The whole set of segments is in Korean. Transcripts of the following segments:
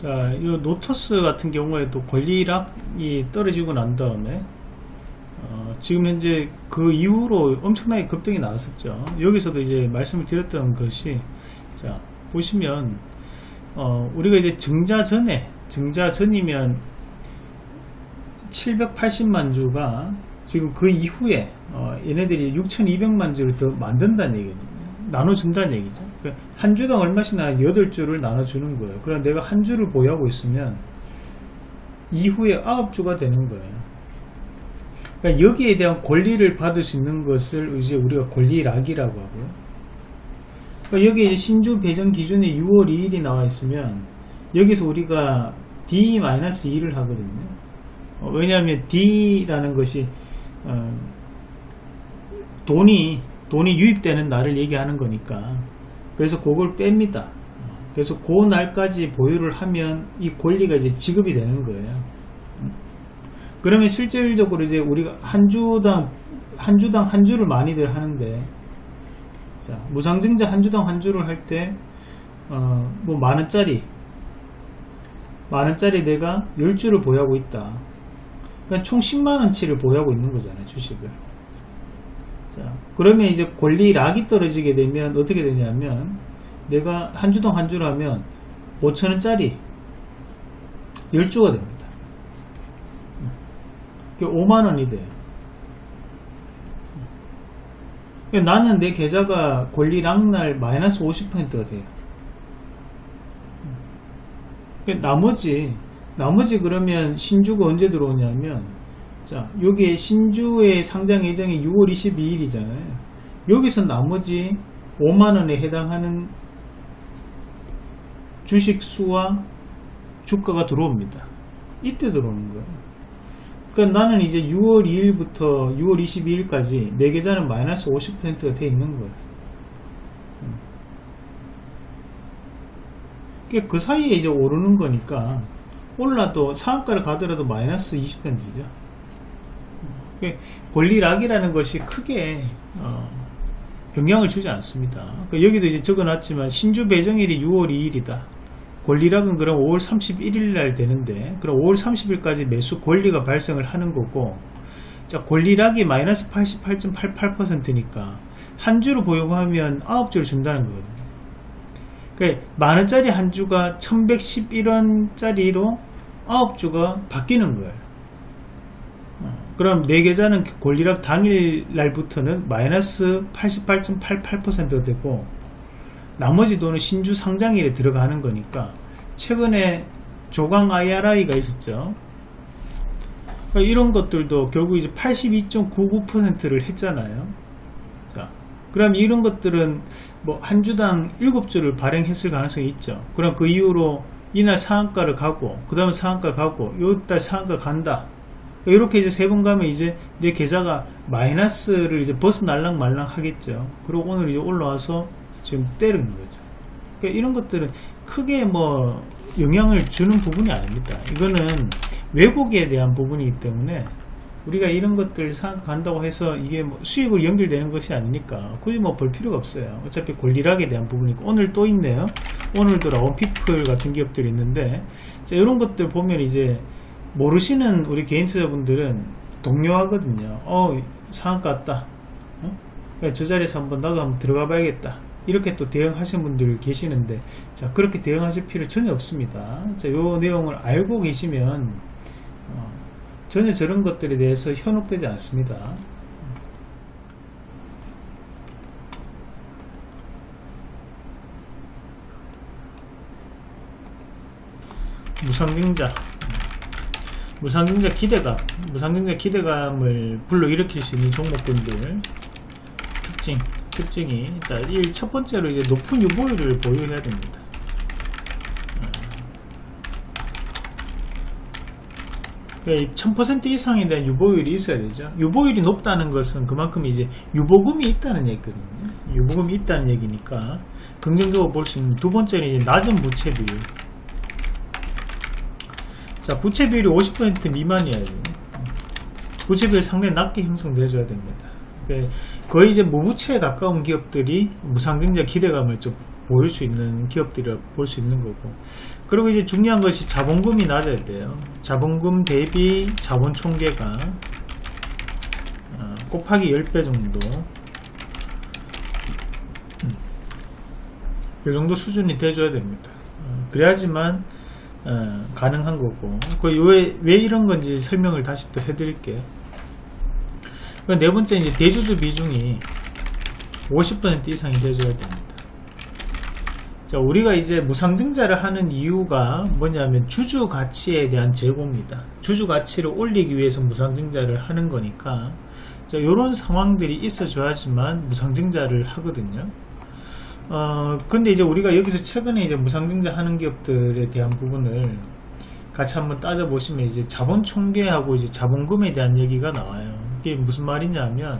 자, 이 노터스 같은 경우에도 권리락이 떨어지고 난 다음에 어, 지금 현재 그 이후로 엄청나게 급등이 나왔었죠. 여기서도 이제 말씀을 드렸던 것이 자 보시면 어, 우리가 이제 증자 전에 증자 전이면 780만 주가 지금 그 이후에 어, 얘네들이 6200만 주를 더 만든다는 얘기거든요. 나눠준다는 얘기죠. 그러니까 한 주당 얼마씩 나 8주를 나눠주는 거예요. 그럼 내가 한 주를 보유하고 있으면 이후에 9주가 되는 거예요. 그러니까 여기에 대한 권리를 받을 수 있는 것을 이제 우리가 권리락이라고 하고요. 그러니까 여기 이제 신주 배정 기준에 6월 2일이 나와 있으면 여기서 우리가 D-2를 하거든요. 어, 왜냐하면 D라는 것이 어, 돈이 돈이 유입되는 날을 얘기하는 거니까 그래서 그걸 뺍니다. 그래서 그 날까지 보유를 하면 이 권리가 이제 지급이 되는 거예요. 그러면 실질적으로 이제 우리가 한 주당 한 주당 한 주를 많이들 하는데 자 무상증자 한 주당 한 주를 할 때 어뭐 만원짜리 만원짜리 내가 10주를 보유하고 있다 그러니까 총 10만원치를 보유하고 있는 거잖아요 주식을 자 그러면 이제 권리락이 떨어지게 되면 어떻게 되냐면 내가 한 주당 한 주를 하면 5천원짜리 10주가 됩니다 5만원이 돼요. 나는 내 계좌가 권리락날 마이너스 50%가 돼요. 나머지, 나머지 그러면 신주가 언제 들어오냐면, 자, 여기에 신주의 상장 예정이 6월 22일이잖아요. 여기서 나머지 5만원에 해당하는 주식 수와 주가가 들어옵니다. 이때 들어오는 거예요. 그러니까 나는 이제 6월 2일부터 6월 22일까지 내 계좌는 마이너스 50%가 돼 있는 거예요. 그 사이에 이제 오르는 거니까 올라도 상한가를 가더라도 마이너스 20%죠. 권리락이라는 것이 크게 어, 영향을 주지 않습니다. 그러니까 여기도 이제 적어놨지만 신주 배정일이 6월 2일이다. 권리락은 그럼 5월 31일 날 되는데 그럼 5월 30일까지 매수 권리가 발생을 하는 거고 자 권리락이 마이너스 88.88%니까 한 주를 보유하면 9주를 준다는 거거든요 그러니까 만원짜리 한 주가 1111원짜리로 9주가 바뀌는 거예요 어, 그럼 내 계좌는 권리락 당일 날부터는 마이너스 88.88%가 되고 나머지 돈은 신주 상장일에 들어가는 거니까 최근에 조강 IRI가 있었죠. 그러니까 이런 것들도 결국 이제 82.99%를 했잖아요. 자, 그럼 이런 것들은 뭐 한 주당 7주를 발행했을 가능성이 있죠. 그럼 그 이후로 이날 상한가를 가고 그 다음에 상한가 가고 요달 상한가 간다. 이렇게 이제 세 번 가면 이제 내 계좌가 마이너스를 이제 벗어날랑 말랑 하겠죠. 그리고 오늘 이제 올라와서 지금 때리는 거죠. 그러니까 이런 것들은 크게 뭐 영향을 주는 부분이 아닙니다. 이거는 왜곡에 대한 부분이기 때문에 우리가 이런 것들 생각한다고 해서 이게 뭐 수익으로 연결되는 것이 아니니까 굳이 뭐 볼 필요가 없어요. 어차피 권리락에 대한 부분이고 오늘 또 있네요. 오늘도 나온 피플 같은 기업들이 있는데 자, 이런 것들 보면 이제 모르시는 우리 개인 투자분들은 동요하거든요. 어 상한가 왔다. 어? 저 자리에서 한번 나도 한번 들어가 봐야겠다. 이렇게 또 대응하시는 분들 계시는데 자 그렇게 대응하실 필요 전혀 없습니다 자요 내용을 알고 계시면 어, 전혀 저런 것들에 대해서 현혹되지 않습니다 무상증자 무상증자 기대감 무상증자 기대감을 불러일으킬 수 있는 종목군들 특징 특징이 자, 이첫 번째로 이제 높은 유보율을 보유해야 됩니다. 1000% 이상에 대한 유보율이 있어야 되죠. 유보율이 높다는 것은 그만큼 이제 유보금이 있다는 얘기거든요. 유보금이 있다는 얘기니까 긍정적으로 볼 수 있는 두 번째는 낮은 부채 비율. 자, 부채 비율이 50% 미만이어야 돼요. 부채 비율 상당히 낮게 형성돼줘야 됩니다. 거의 이제 무부채에 가까운 기업들이 무상증자 기대감을 좀 보일 수 있는 기업들이라 볼수 있는 거고. 그리고 이제 중요한 것이 자본금이 낮아야 돼요. 자본금 대비 자본 총계가 어, 곱하기 10배 정도. 음, 이 정도 수준이 돼줘야 됩니다. 어, 그래야지만 어, 가능한 거고 그왜 이런 건지 설명을 다시 또 해드릴게요 그네 번째 이제 대주주 비중이 50% 이상이 돼줘야 됩니다. 자, 우리가 이제 무상증자를 하는 이유가 뭐냐면 주주 가치에 대한 제고입니다. 주주 가치를 올리기 위해서 무상증자를 하는 거니까 자, 이런 상황들이 있어 줘야지만 무상증자를 하거든요. 어, 근데 이제 우리가 여기서 최근에 이제 무상증자 하는 기업들에 대한 부분을 같이 한번 따져보시면 이제 자본 총계하고 이제 자본금에 대한 얘기가 나와요. 이게 무슨 말이냐면,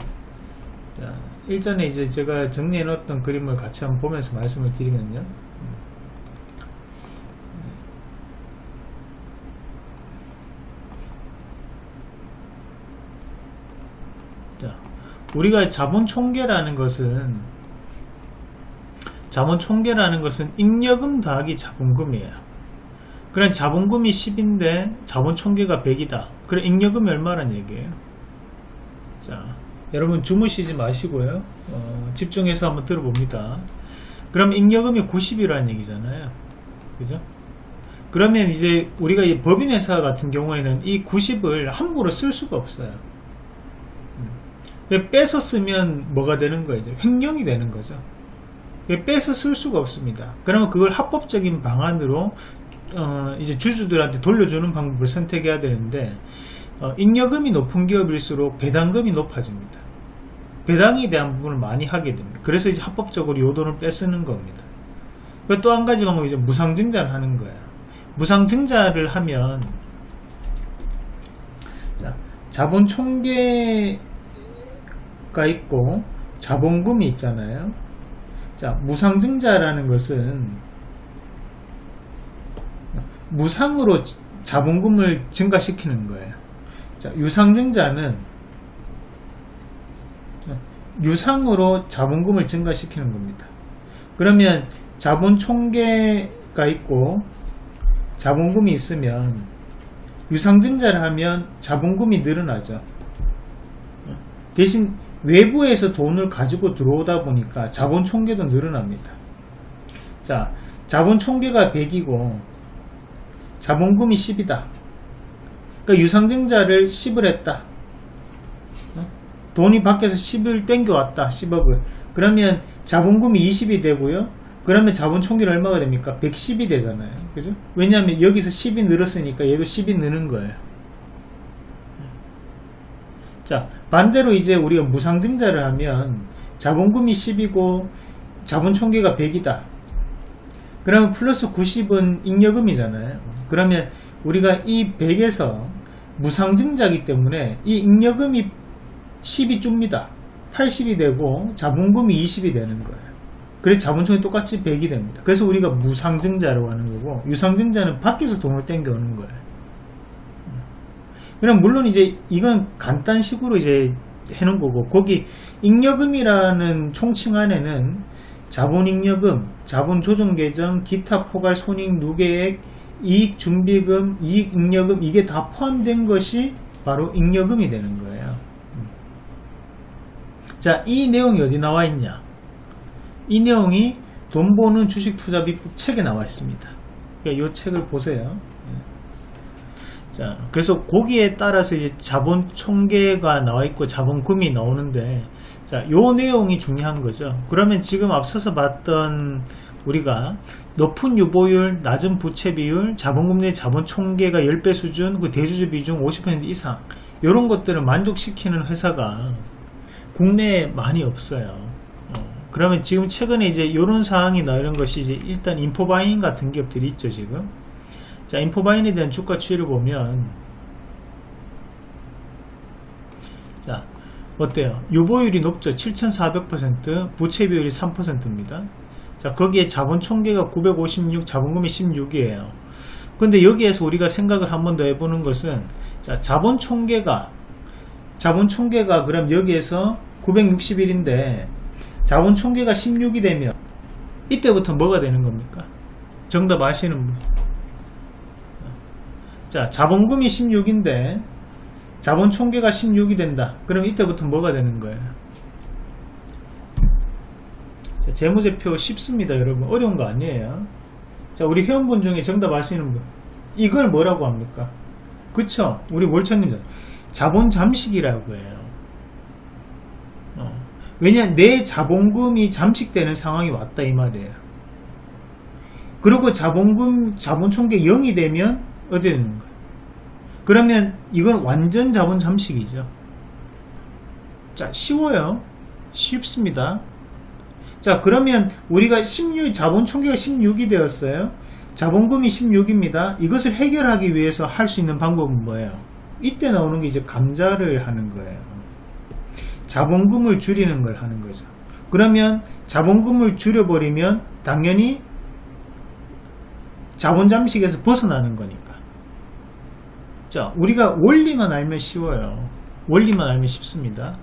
자, 일전에 이제 제가 정리해 놓았던 그림을 같이 한번 보면서 말씀을 드리면요. 자, 우리가 자본 총계라는 것은 자본 총계라는 것은 잉여금 더하기 자본금이에요. 그럼 자본금이 10인데 자본 총계가 100이다. 그럼 잉여금이 얼마란 얘기예요? 자, 여러분 주무시지 마시고요. 어, 집중해서 한번 들어봅니다. 그럼 잉여금이 90이라는 얘기잖아요. 그죠? 그러면 이제 우리가 이 법인회사 같은 경우에는 이 90을 함부로 쓸 수가 없어요. 음. 빼서 쓰면 뭐가 되는 거죠? 횡령이 되는 거죠. 빼서 쓸 수가 없습니다. 그러면 그걸 합법적인 방안으로 어, 이제 주주들한테 돌려주는 방법을 선택해야 되는데 어, 잉여금이 높은 기업일수록 배당금이 높아집니다. 배당에 대한 부분을 많이 하게 됩니다. 그래서 이제 합법적으로 요 돈을 뺏쓰는 겁니다. 또 한 가지 방법이 이제 무상증자를 하는 거예요. 무상증자를 하면 자, 자본 총계가 있고 자본금이 있잖아요. 자, 무상증자라는 것은 무상으로 자본금을 증가시키는 거예요. 자, 유상증자는 유상으로 자본금을 증가시키는 겁니다. 그러면 자본 총계가 있고 자본금이 있으면 유상증자를 하면 자본금이 늘어나죠. 대신 외부에서 돈을 가지고 들어오다 보니까 자본 총계도 늘어납니다. 자, 자본 총계가 100이고 자본금이 10이다. 그러니까 유상증자를 10을 했다. 어? 돈이 밖에서 10을 땡겨왔다. 10억을. 그러면 자본금이 20이 되고요. 그러면 자본 총계는 얼마가 됩니까? 110이 되잖아요. 그죠? 왜냐하면 여기서 10이 늘었으니까 얘도 10이 느는 거예요. 자, 반대로 이제 우리가 무상증자를 하면 자본금이 10이고 자본 총계가 100이다. 그러면 플러스 90은 잉여금이잖아요. 그러면 우리가 이 100에서 무상증자기 때문에 이 잉여금이 10이 줍니다. 80이 되고 자본금이 20이 되는 거예요. 그래서 자본총이 똑같이 100이 됩니다. 그래서 우리가 무상증자라고 하는 거고 유상증자는 밖에서 돈을 땡겨오는 거예요. 그럼 물론 이제 이건 간단식으로 이제 해놓은 거고 거기 잉여금이라는 총칭 안에는 자본잉여금, 자본조정계정, 기타 포괄 손익 누계액, 이익준비금, 이익잉여금 이게 다 포함된 것이 바로 잉여금이 되는 거예요. 자, 이 내용이 어디 나와 있냐? 이 내용이 돈 버는 주식 투자 비법 책에 나와 있습니다. 그러니까 이 책을 보세요. 자, 그래서 거기에 따라서 이제 자본 총계가 나와 있고 자본금이 나오는데 자, 요 내용이 중요한 거죠. 그러면 지금 앞서서 봤던 우리가 높은 유보율, 낮은 부채 비율, 자본금 내 자본 총계가 10배 수준, 그 대주주 비중 50% 이상 이런 것들을 만족시키는 회사가 국내에 많이 없어요. 어, 그러면 지금 최근에 이제 이런 사항이 나오는 것이 이제 일단 인포바인 같은 기업들이 있죠 지금. 자 인포바인에 대한 주가 추이를 보면 자 어때요? 유보율이 높죠. 7400% 부채 비율이 3%입니다. 자 거기에 자본 총계가 956 자본금이 16이에요. 근데 여기에서 우리가 생각을 한 번 더 해보는 것은 자 자본 총계가 자본 총계가 그럼 여기에서 961인데 자본 총계가 16이 되면 이때부터 뭐가 되는 겁니까? 정답 아시는 분. 자, 자본금이 16인데 자본 총계가 16이 된다. 그럼 이때부터 뭐가 되는 거예요? 자, 재무제표 쉽습니다, 여러분. 어려운 거 아니에요. 자, 우리 회원분 중에 정답 아시는 분. 이걸 뭐라고 합니까? 그쵸? 우리 몰천님 자본 잠식이라고 해요. 어. 왜냐, 내 자본금이 잠식되는 상황이 왔다 이 말이에요. 그리고 자본금, 자본 총계 0이 되면 어디 되는 거예요? 그러면 이건 완전 자본 잠식이죠. 자, 쉬워요. 쉽습니다. 자, 그러면 우리가 16, 자본 총계가 16이 되었어요. 자본금이 16입니다. 이것을 해결하기 위해서 할 수 있는 방법은 뭐예요? 이때 나오는 게 이제 감자를 하는 거예요. 자본금을 줄이는 걸 하는 거죠. 그러면 자본금을 줄여버리면 당연히 자본 잠식에서 벗어나는 거니까. 자, 우리가 원리만 알면 쉬워요. 원리만 알면 쉽습니다.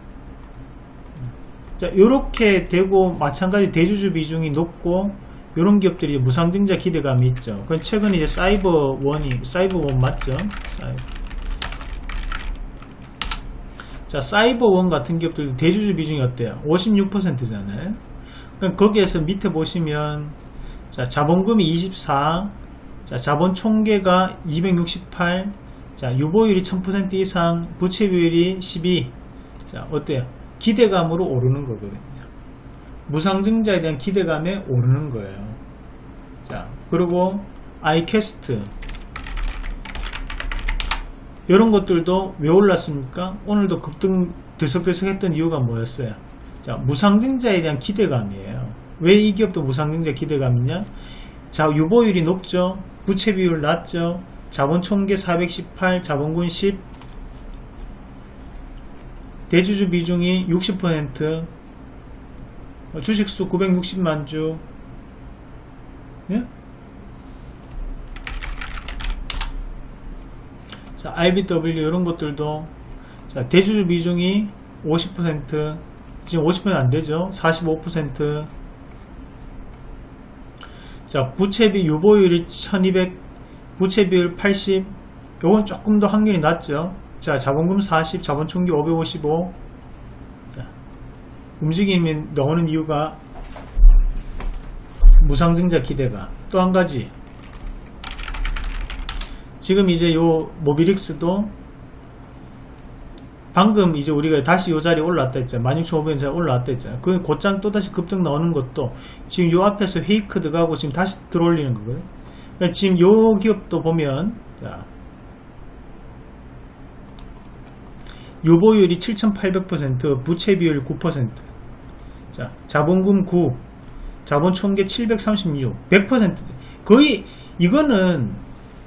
자, 요렇게 되고 마찬가지 대주주 비중이 높고 요런 기업들이 무상증자 기대감이 있죠. 그건 최근에 이제 사이버 원이 사이버 원 맞죠? 사이버. 자, 사이버 원 같은 기업들 대주주 비중이 어때요? 56%잖아요. 그럼 거기에서 밑에 보시면 자, 자본금이 24, 자, 자본 총계가 268, 자, 유보율이 1000% 이상, 부채 비율이 12. 자, 어때요? 기대감으로 오르는 거거든요. 무상증자에 대한 기대감에 오르는 거예요. 자, 그리고 아이캐스트 이런 것들도 왜 올랐습니까? 오늘도 급등 들썩들썩 했던 이유가 뭐였어요? 자, 무상증자에 대한 기대감이에요. 왜 이 기업도 무상증자 기대감이냐? 자, 유보율이 높죠? 부채 비율 낮죠? 자본 총계 418, 자본군 10, 대주주 비중이 60%, 주식수 960만 주, 예? 자, IBW 이런 것들도 자, 대주주 비중이 50% 지금 50% 안되죠? 45% 자, 부채비 유보율이 1200 부채 비율 80 요건 조금 더 확률이 낮죠. 자, 자본금 40 자본총기 555 자, 움직임이 나오는 이유가 무상증자 기대가. 또 한 가지. 지금 이제 요 모비릭스도 방금 이제 우리가 다시 요 자리에 올라왔다 했잖아 16,500원 올라왔다 했잖아 그 곧장 또다시 급등 나오는 것도 지금 요 앞에서 헤이크 들어가고 지금 다시 들어올리는 그러니까 지금 요 기업도 보면 자, 유보율이 7,800% 부채 비율 9% 자, 자본금 9 자본 총계 736 100% 거의 이거는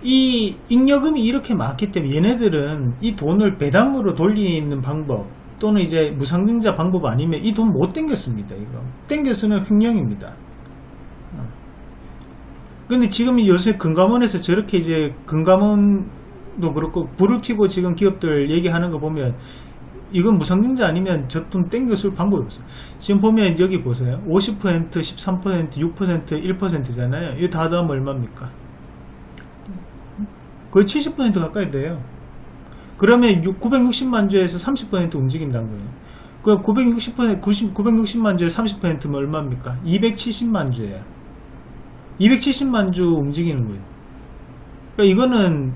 이 잉여금이 이렇게 많기 때문에 얘네들은 이 돈을 배당으로 돌리는 방법 또는 이제 무상증자 방법 아니면 이 돈 못 땡겼습니다 이거. 땡겼으면 횡령입니다. 어. 근데 지금 요새 금감원에서 저렇게 이제 금감원도 그렇고 불을 켜고 지금 기업들 얘기하는 거 보면 이건 무상증자 아니면 저돈 땡겨줄 방법이 없어요 지금 보면 여기 보세요 50% 13% 6% 1%잖아요 이거 다 더하면 얼마입니까 거의 70% 가까이 돼요. 그러면 960만 주에서 30% 움직인다는 거예요. 그 960%, 90, 960만 주에 30%면 얼마입니까? 270만 주예요. 270만 주 움직이는 거예요. 그러니까 이거는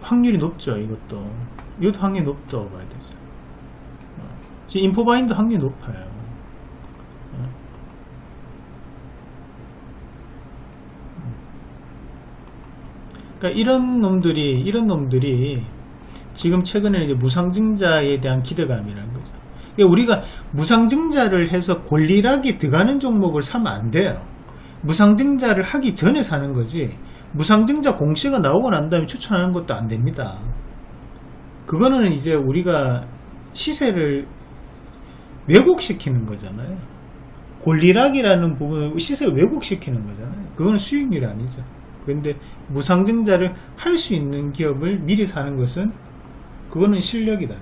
확률이 높죠, 이것도. 이것도 확률이 높다고 봐야 되죠. 어. 지금 인포바인도 확률이 높아요. 그러니까 이런 놈들이 이런 놈들이 지금 최근에 이제 무상증자에 대한 기대감이라는 거죠. 그러니까 우리가 무상증자를 해서 권리락이 들어가는 종목을 사면 안 돼요. 무상증자를 하기 전에 사는 거지. 무상증자 공시가 나오고 난 다음에 추천하는 것도 안 됩니다. 그거는 이제 우리가 시세를 왜곡시키는 거잖아요. 권리락이라는 부분을 시세를 왜곡시키는 거잖아요. 그거는 수익률이 아니죠. 그런데 무상증자를 할 수 있는 기업을 미리 사는 것은 그거는 실력이다.